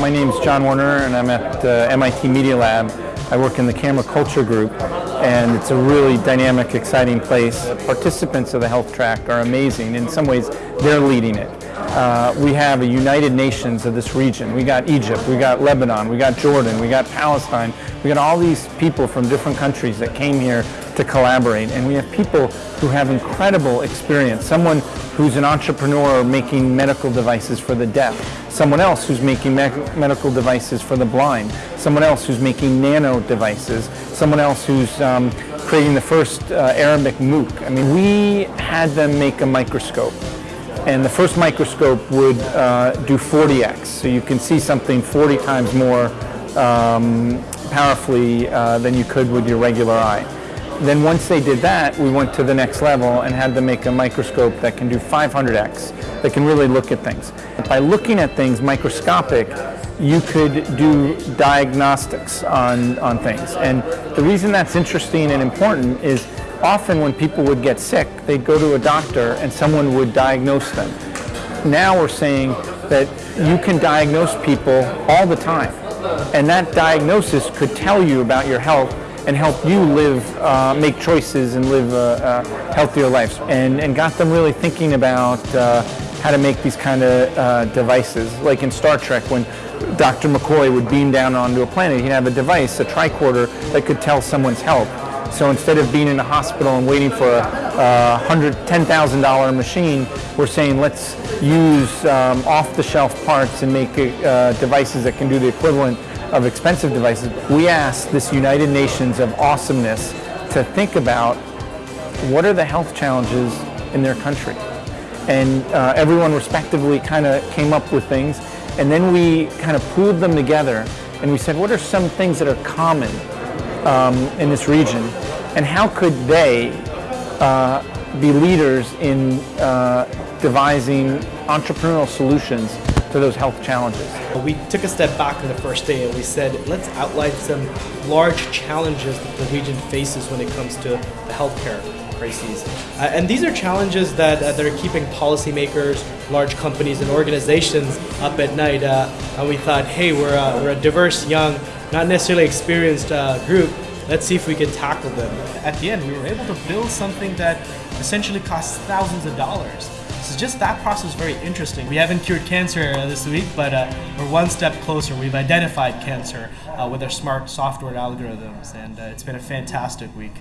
My name is John Werner and I'm at uh, MIT Media Lab. I work in the camera culture group and it's a really dynamic, exciting place. The participants of the health track are amazing. In some ways, they're leading it. Uh, we have a United Nations of this region. We got Egypt, we got Lebanon, we got Jordan, we got Palestine. We got all these people from different countries that came here to collaborate. And we have people who have incredible experience. Someone who's an entrepreneur making medical devices for the deaf. Someone else who's making me medical devices for the blind. Someone else who's making nano devices. Someone else who's um, creating the first uh, Arabic MOOC. I mean, we had them make a microscope and the first microscope would uh, do 40x, so you can see something 40 times more um, powerfully uh, than you could with your regular eye. Then once they did that, we went to the next level and had them make a microscope that can do 500x, that can really look at things. By looking at things microscopic, you could do diagnostics on, on things. And the reason that's interesting and important is often when people would get sick, they'd go to a doctor and someone would diagnose them. Now we're saying that you can diagnose people all the time. And that diagnosis could tell you about your health and help you live, uh, make choices and live uh, uh, healthier lives. And, and got them really thinking about uh, how to make these kind of devices. Like in Star Trek when Dr. McCoy would beam down onto a planet, he'd have a device, a tricorder, that could tell someone's health. So instead of being in a hospital and waiting for a, a $110,000 machine, we're saying let's use um, off-the-shelf parts and make uh, devices that can do the equivalent of expensive devices. We asked this United Nations of awesomeness to think about what are the health challenges in their country. And uh, everyone respectively kind of came up with things. And then we kind of pooled them together and we said, what are some things that are common um, in this region, and how could they uh, be leaders in uh, devising entrepreneurial solutions to those health challenges. We took a step back on the first day and we said, let's outline some large challenges that the region faces when it comes to the healthcare crises. Uh, and these are challenges that, uh, that are keeping policymakers, large companies, and organizations up at night. Uh, and we thought, hey, we're, we're a diverse, young, not necessarily experienced uh, group, let's see if we can tackle them. At the end, we were able to build something that essentially costs thousands of dollars. So just that process is very interesting. We haven't cured cancer this week, but uh, we're one step closer. We've identified cancer uh, with our smart software algorithms, and uh, it's been a fantastic week.